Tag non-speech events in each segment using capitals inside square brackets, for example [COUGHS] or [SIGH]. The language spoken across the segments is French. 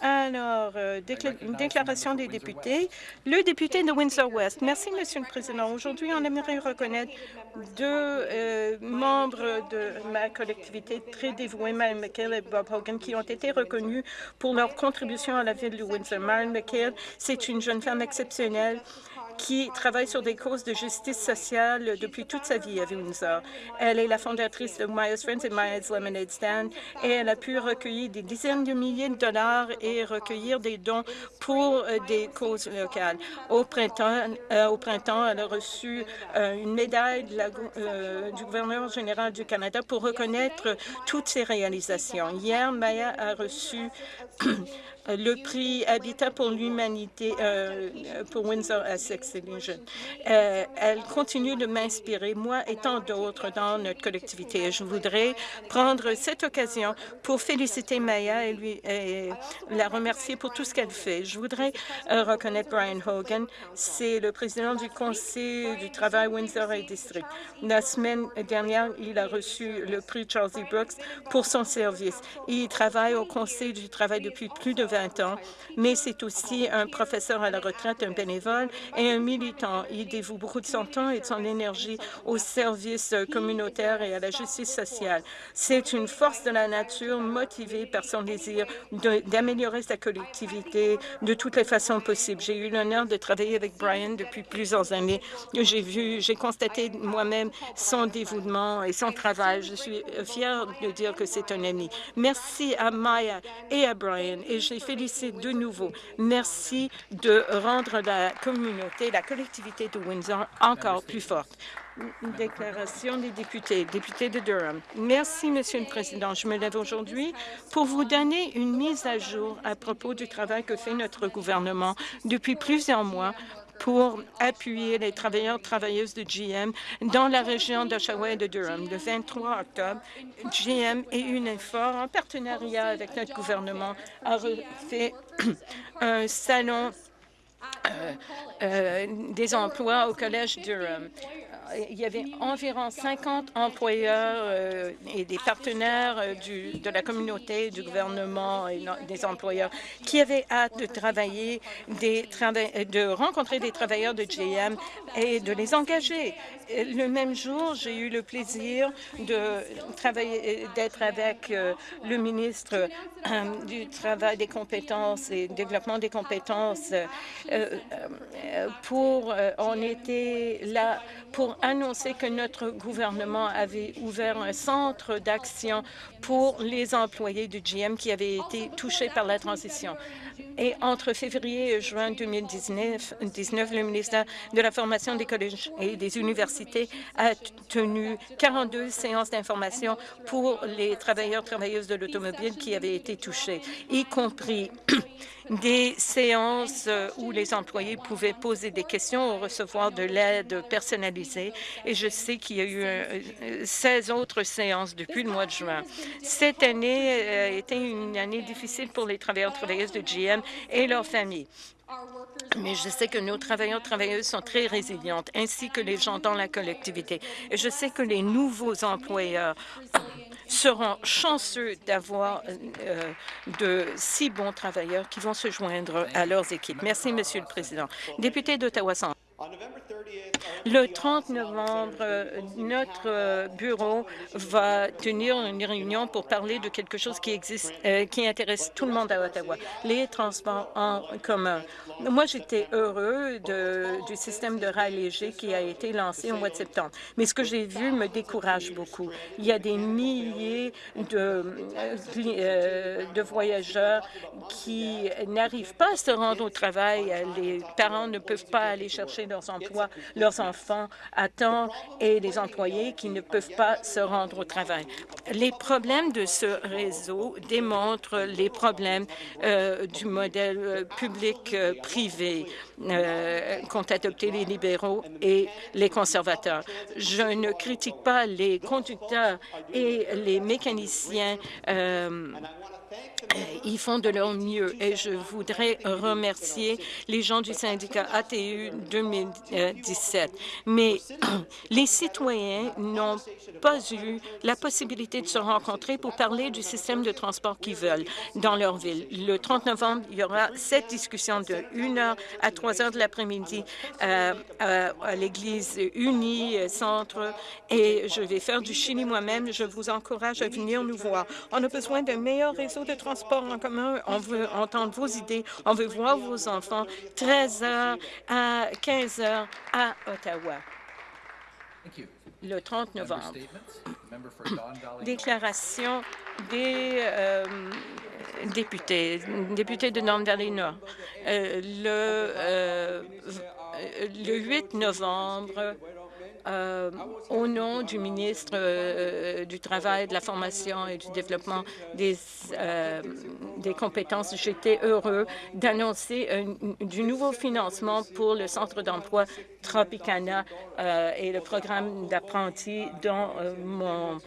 Alors, euh, déclaration des députés. Le député de Windsor-West. Merci, Monsieur le Président. Aujourd'hui, on aimerait reconnaître deux euh, membres de ma collectivité très dévoués, Mme McHale et Bob Hogan, qui ont été reconnus pour leur contribution à la ville de Windsor. Mme McHale, c'est une jeune femme exceptionnelle qui travaille sur des causes de justice sociale depuis toute sa vie à Windsor. Elle est la fondatrice de Maya's Friends et Maya's Lemonade Stand et elle a pu recueillir des dizaines de milliers de dollars et recueillir des dons pour euh, des causes locales. Au printemps, euh, au printemps elle a reçu euh, une médaille du gouverneur général du Canada pour reconnaître toutes ses réalisations. Hier, Maya a reçu [CLEARS THROAT] le prix Habitat pour l'humanité euh, pour Windsor Essex euh, elle continue de m'inspirer, moi et tant d'autres dans notre collectivité. Je voudrais prendre cette occasion pour féliciter Maya et, lui, et la remercier pour tout ce qu'elle fait. Je voudrais euh, reconnaître Brian Hogan. C'est le président du Conseil du travail Windsor et District. La semaine dernière, il a reçu le prix Charles E. Brooks pour son service. Il travaille au Conseil du travail depuis plus de 20 ans, mais c'est aussi un professeur à la retraite, un bénévole et un militant. Il dévoue beaucoup de son temps et de son énergie au service communautaire et à la justice sociale. C'est une force de la nature motivée par son désir d'améliorer sa collectivité de toutes les façons possibles. J'ai eu l'honneur de travailler avec Brian depuis plusieurs années. J'ai vu, j'ai constaté moi-même son dévouement et son travail. Je suis fière de dire que c'est un ami. Merci à Maya et à Brian félicite de nouveau. Merci de rendre la communauté, la collectivité de Windsor encore plus forte. déclaration des députés. Député de Durham. Merci, Monsieur le Président. Je me lève aujourd'hui pour vous donner une mise à jour à propos du travail que fait notre gouvernement depuis plusieurs mois pour appuyer les travailleurs travailleuses de GM dans la région d'Oshawa et de Durham. Le 23 octobre, GM et Unifor, en partenariat avec notre gouvernement, a fait [CLEARS THROAT] un salon euh, euh, des emplois au Collège Durham il y avait environ 50 employeurs euh, et des partenaires euh, de la communauté, du gouvernement et des employeurs qui avaient hâte de travailler, des de rencontrer des travailleurs de GM et de les engager. Le même jour, j'ai eu le plaisir de travailler, d'être avec euh, le ministre du Travail, des compétences et développement des compétences. pour, on était là pour annoncé que notre gouvernement avait ouvert un centre d'action pour les employés du GM qui avaient été touchés par la transition. Et entre février et juin 2019, le ministère de la Formation des collèges et des universités a tenu 42 séances d'information pour les travailleurs travailleuses de l'automobile qui avaient été touchés, y compris [CLEARS THROAT] des séances où les employés pouvaient poser des questions ou recevoir de l'aide personnalisée. Et je sais qu'il y a eu 16 autres séances depuis le mois de juin. Cette année a été une année difficile pour les travailleurs travailleuses de GM et leurs familles. Mais je sais que nos travailleurs travailleuses sont très résilientes, ainsi que les gens dans la collectivité. Et je sais que les nouveaux employeurs seront chanceux d'avoir euh, de si bons travailleurs qui vont se joindre à leurs équipes. Merci, Monsieur le Président. Député d'Ottawa le 30 novembre, notre bureau va tenir une réunion pour parler de quelque chose qui existe, euh, qui intéresse tout le monde à Ottawa, les transports en commun. Moi, j'étais heureux du système de rail léger qui a été lancé au mois de septembre. Mais ce que j'ai vu me décourage beaucoup. Il y a des milliers de, euh, de voyageurs qui n'arrivent pas à se rendre au travail. Les parents ne peuvent pas aller chercher leurs emplois, leurs enfants à temps et les employés qui ne peuvent pas se rendre au travail. Les problèmes de ce réseau démontrent les problèmes euh, du modèle euh, public-privé euh, qu'ont adopté les libéraux et les conservateurs. Je ne critique pas les conducteurs et les mécaniciens ils font de leur mieux et je voudrais remercier les gens du syndicat ATU 2017. Mais [CLEARS THROAT] les citoyens n'ont pas eu la possibilité de se rencontrer pour parler du système de transport qu'ils veulent dans leur ville. Le 30 novembre, il y aura cette discussion de 1 heure à 3 heures de l'après-midi euh, euh, à l'Église unie euh, centre et je vais faire du Chili moi-même. Je vous encourage à venir nous voir. On a besoin d'un meilleur réseau de transport en commun. On veut entendre vos idées. On veut voir vos enfants 13 heures à 15 heures à Ottawa le 30 novembre. Déclaration des euh, députés, députés de North Valley Nord. Euh, le, euh, le 8 novembre, euh, au nom du ministre euh, du Travail, de la Formation et du Développement des, euh, des compétences, j'étais heureux d'annoncer du nouveau financement pour le Centre d'emploi Tropicana et le programme d'apprentis dans mon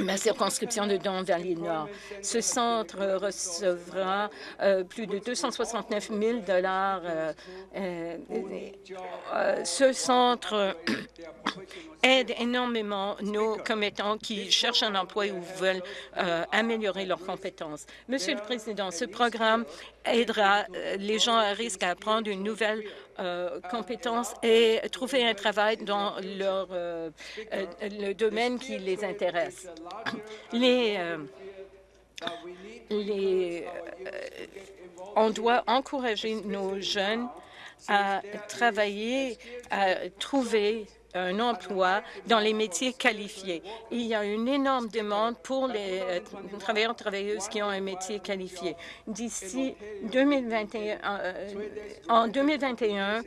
ma circonscription de Don Valley Nord. Ce centre recevra euh, plus de 269 000 dollars. Euh, euh, ce centre aide énormément nos commettants qui cherchent un emploi ou veulent améliorer leurs compétences. Monsieur le Président, ce programme aidera les gens à risque à apprendre une nouvelle euh, compétences et trouver un travail dans leur, euh, euh, le domaine qui les intéresse. [CLEARS THROAT] Les, les, on doit encourager nos jeunes à travailler, à trouver un emploi dans les métiers qualifiés. Il y a une énorme demande pour les euh, travailleurs et travailleuses qui ont un métier qualifié. D'ici 2021, euh, en 2021,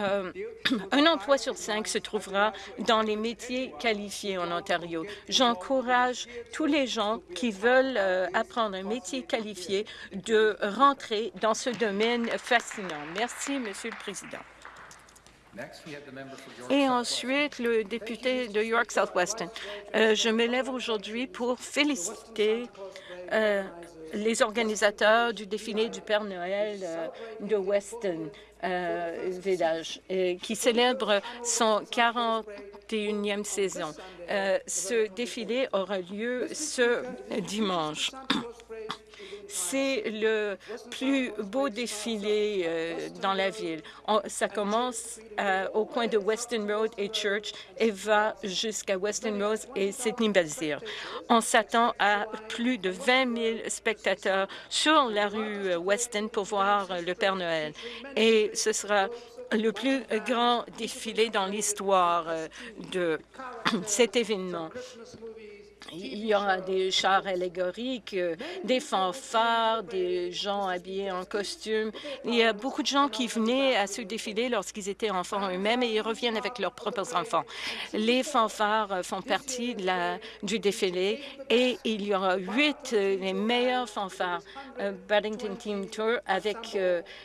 euh, [CLEARS THROAT] un emploi sur cinq se trouvera dans les métiers qualifiés en Ontario. J'encourage tous les gens qui veulent apprendre un métier qualifié de rentrer dans ce domaine fascinant. Merci, Monsieur le Président. Et ensuite, le député de York Southwestern. Euh, je me lève aujourd'hui pour féliciter euh, les organisateurs du défilé du Père Noël euh, de Weston Village, qui célèbre son 41e saison. ce défilé aura lieu ce dimanche. C'est le plus beau défilé euh, dans la ville. ça commence euh, au coin de Weston Road et Church et va jusqu'à Weston Road et Sydney Belzir. On s'attend à plus de 20 000 spectateurs sur la rue euh, Weston pour voir le Père Noël. Et ce sera le plus grand défilé dans l'histoire de [CLEARS THROAT] cet événement. Il y aura des chars allégoriques, euh, des fanfares, des gens habillés en costume. Il y a beaucoup de gens qui venaient à ce défilé lorsqu'ils étaient enfants eux-mêmes et ils reviennent avec leurs propres enfants. Les fanfares euh, font partie de la, du défilé et il y aura huit euh, des meilleurs fanfares Paddington Team Tour avec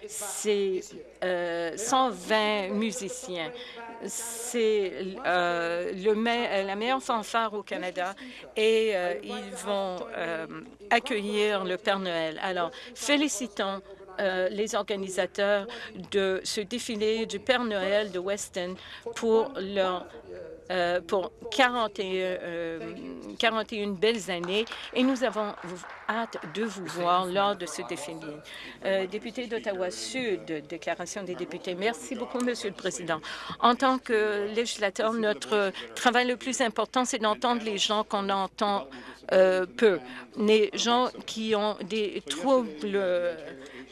ses 120 musiciens c'est euh, la meilleure fanfare au Canada et euh, ils vont euh, accueillir le Père Noël. Alors, félicitons les organisateurs de ce défilé du Père Noël de Weston pour leur euh, pour 41, 41 euh, belles années et nous avons hâte de vous voir lors de ce défilé. Euh, député d'Ottawa-Sud, déclaration des députés. Merci beaucoup, Monsieur le Président. En tant que législateur, notre travail le plus important, c'est d'entendre les gens qu'on entend peu, les gens qui ont des troubles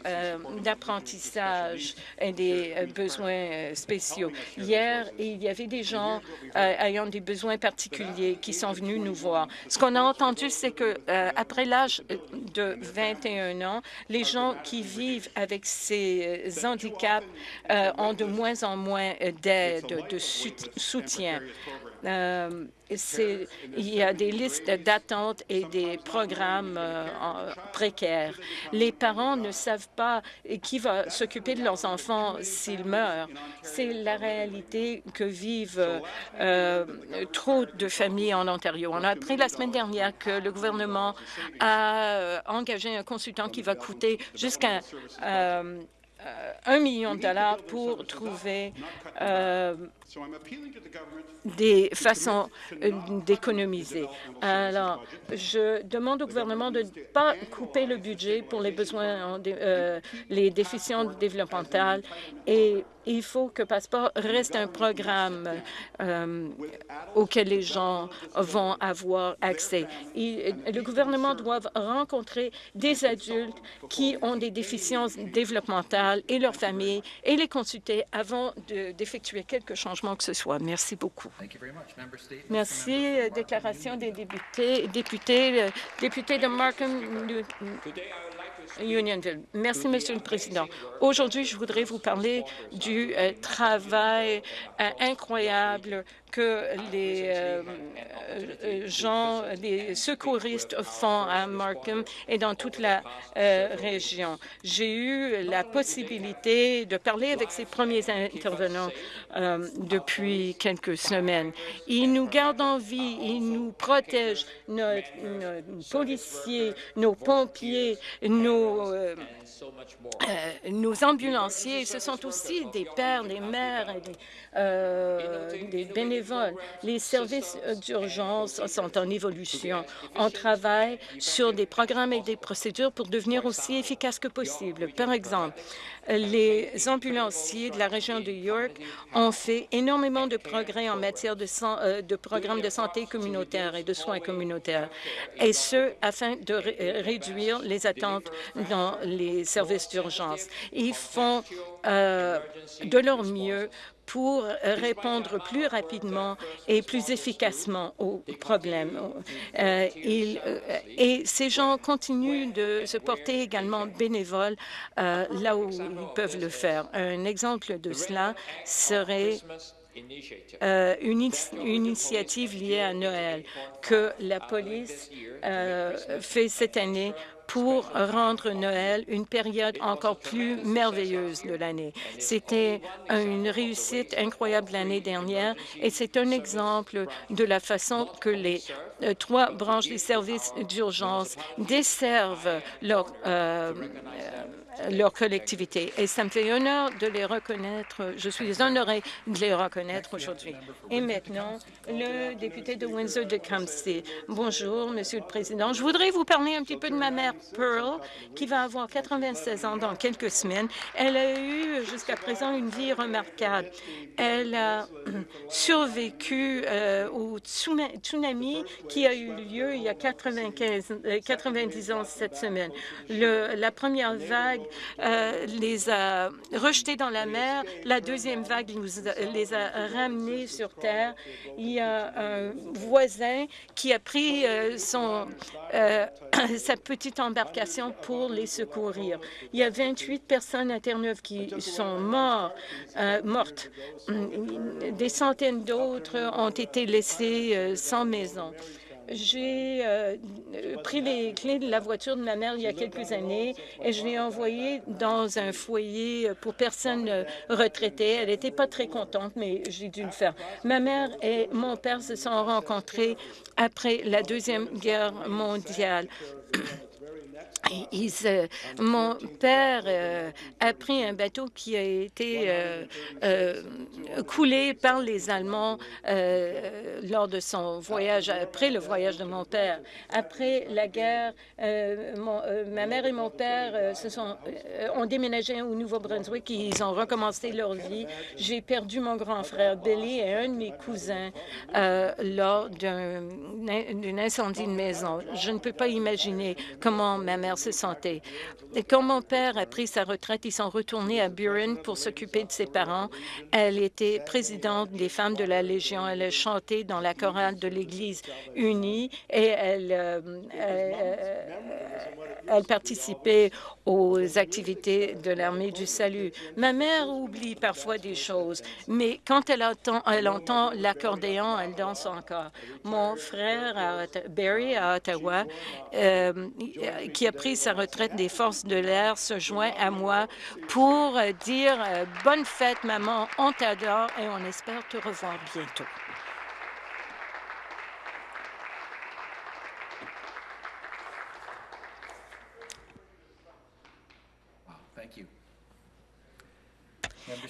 euh, d'apprentissage et des euh, besoins euh, spéciaux. Hier, il y avait des gens ayant des besoins particuliers qui sont venus nous voir. Ce qu'on a entendu, c'est que après l'âge de 21 ans, les gens qui vivent avec ces handicaps ont de moins en moins d'aide, de soutien. Il y a des listes d'attente et des programmes euh, précaires. Les parents ne savent pas qui va s'occuper de leurs enfants s'ils meurent. C'est la réalité que vivent euh, trop de familles en Ontario. On a appris la semaine dernière que le gouvernement a euh, engagé un consultant qui va coûter jusqu'à un million de dollars pour trouver des façons euh, d'économiser. Alors, je demande au gouvernement de ne pas couper le budget pour les besoins, euh, les déficients développementales. et il faut que Passeport reste un programme euh, auquel les gens vont avoir accès. le gouvernement doit rencontrer des adultes qui ont des déficiences développementales et leurs familles et les consulter avant d'effectuer quelque changement que ce soit. Merci beaucoup. Merci. Déclaration des députés. Député, député de Markham, Unionville. Merci, Monsieur le Président. Aujourd'hui, je voudrais vous parler du euh, travail euh, incroyable que les euh, euh, gens, les secouristes font à Markham et dans toute la euh, région. J'ai eu la possibilité de parler avec ces premiers intervenants depuis quelques semaines. Ils nous gardent en vie, ils nous protègent, nos, policiers, nos pompiers, nos, ambulanciers, ce sont aussi des pères, des mères des des bénévoles. Les services d'urgence sont en évolution. On travaille sur des programmes et des procédures pour devenir aussi efficaces que possible. Par exemple, les ambulanciers de la région de York ont fait énormément de progrès en matière de, euh, programmes de santé communautaire et de soins communautaires, et ce, afin de réduire les attentes dans les services d'urgence. Ils font euh, de leur mieux pour répondre plus rapidement et plus efficacement aux problèmes. Euh, euh, et ces gens continuent de se porter également bénévoles euh, là où ils peuvent le faire. Un exemple de cela serait une, initiative liée à Noël que la police fait cette année pour rendre Noël une période encore plus merveilleuse de l'année. C'était une réussite incroyable l'année dernière et c'est un exemple de la façon que les euh, trois branches des services d'urgence desservent leur euh, leur collectivité. Et ça me fait honneur de les reconnaître. Je suis honorée de les reconnaître aujourd'hui. Et maintenant, le député de Windsor de Campsie. Bonjour, Monsieur le Président. Je voudrais vous parler un petit peu de ma mère, Pearl, qui va avoir 96 ans dans quelques semaines. Elle a eu jusqu'à présent une vie remarquable. Elle a [CLEARS THROAT] survécu euh, au tsunami qui a eu lieu il y a 95, 90 euh, ans cette semaine. La première vague euh, les a rejetés dans la mer. La deuxième vague nous les a ramenés sur Terre. Il y a un voisin qui a pris euh, son, euh, [CLEARS THROAT] sa petite embarcation pour les secourir. Il y a 28 personnes à Terre-Neuve qui sont morts, mortes. Des centaines d'autres ont été laissées sans maison. J'ai euh, pris les clés de la voiture de ma mère il y a quelques années et je l'ai envoyée dans un foyer pour personnes retraitées. Elle n'était pas très contente, mais j'ai dû le faire. Ma mère et mon père se sont rencontrés après la Deuxième Guerre mondiale. [COUGHS] [COUGHS] mon père euh, a pris un bateau qui a été euh, euh, coulé par les Allemands lors de son voyage, après le voyage de mon père. Après la guerre, ma mère et mon père se sont, ont déménagé au Nouveau-Brunswick et ils ont recommencé leur vie. J'ai perdu mon grand frère Billy et un de mes cousins lors d'un incendie de maison. Je ne peux pas imaginer comment ma mère de santé. quand mon père a pris sa retraite, ils sont retournés à Buren pour s'occuper de ses parents. Elle était présidente des femmes de la Légion. Elle a chanté dans la chorale de l'Église unie et elle, euh, euh, elle participait aux activités de l'armée du salut. Ma mère oublie parfois des choses, mais quand elle entend, elle entend l'accordéon, elle danse encore. Mon frère Barry à Ottawa, euh, qui a pris sa retraite des forces de l'air, se joint à moi pour dire euh, bonne fête maman, on t'adore et on espère te revoir bientôt.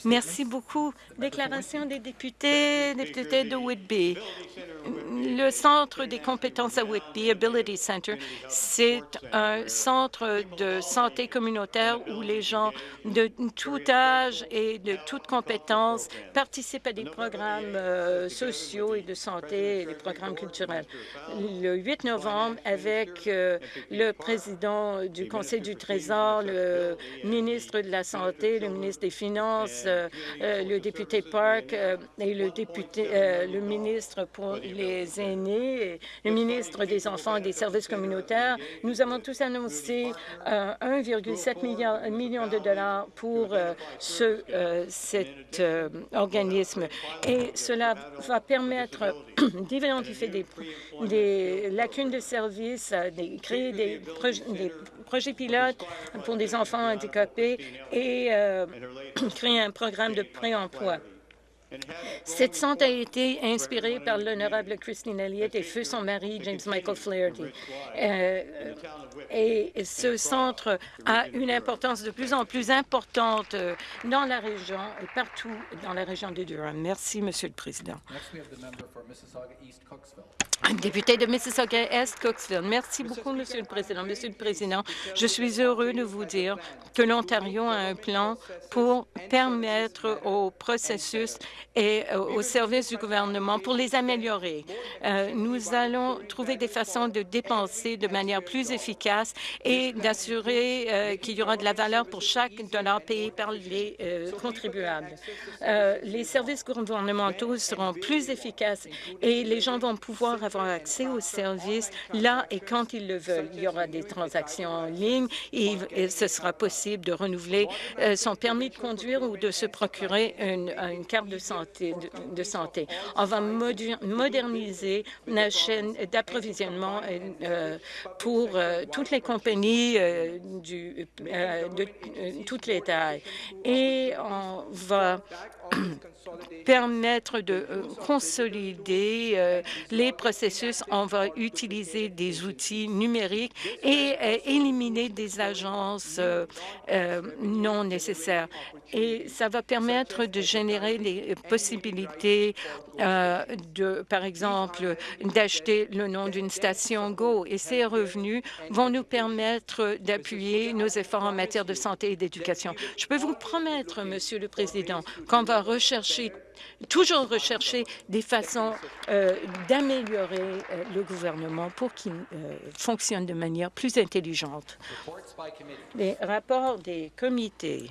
Merci beaucoup. Déclaration des députés, députés de Whitby. Le Centre des compétences à Whitby, Ability Center, c'est un centre de santé communautaire où les gens de tout âge et de toutes compétences participent à des programmes euh, sociaux et de santé et des programmes culturels. Le 8 novembre, avec euh, le président du Conseil du Trésor, le ministre de la Santé, le ministre des Finances, le député Park euh, et le ministre pour les aînés, le ministre des enfants et des services communautaires, nous avons tous annoncé 1,7 million, de dollars pour ce, cet organisme. Et cela va permettre [COUGHS] d'identifier des, lacunes de services, de créer des, des projets pilotes pour des enfants handicapés et créer un programme de pré-emploi. Cette centre a été inspirée par l'honorable Christine Elliott et feu son mari, James Michael Flaherty. Euh, et ce centre a une importance de plus en plus importante dans la région et partout dans la région de Durham. Merci, Monsieur le Président. Député de Mississauga-Est, Cooksville. Merci beaucoup, Monsieur le Président. Monsieur le Président, je suis heureux de vous dire que l'Ontario a un plan pour permettre au processus et aux services du gouvernement pour les améliorer. Euh, nous allons trouver des façons de dépenser de manière plus efficace et d'assurer euh, qu'il y aura de la valeur pour chaque dollar payé par les euh, contribuables. les services gouvernementaux seront plus efficaces et les gens vont pouvoir avoir accès aux services là et quand ils le veulent. Il y aura des transactions en ligne et, ce sera possible de renouveler euh, son permis de conduire ou de se procurer une, carte de santé, de, santé. On va moderniser la chaîne d'approvisionnement euh, pour euh, toutes les compagnies de toutes les tailles. Et on va [COUGHS] permettre de euh, consolider euh, les processus. On va utiliser des outils numériques et euh, éliminer des agences non nécessaires. Et ça va permettre de générer des possibilités de, par exemple, d'acheter le nom d'une station Go. Et ces revenus vont nous permettre d'appuyer nos efforts en matière de santé et d'éducation. Je peux vous promettre, Monsieur le Président, qu'on va toujours rechercher des façons euh, d'améliorer euh, le gouvernement pour qu'il euh, fonctionne de manière plus intelligente. Les rapports des comités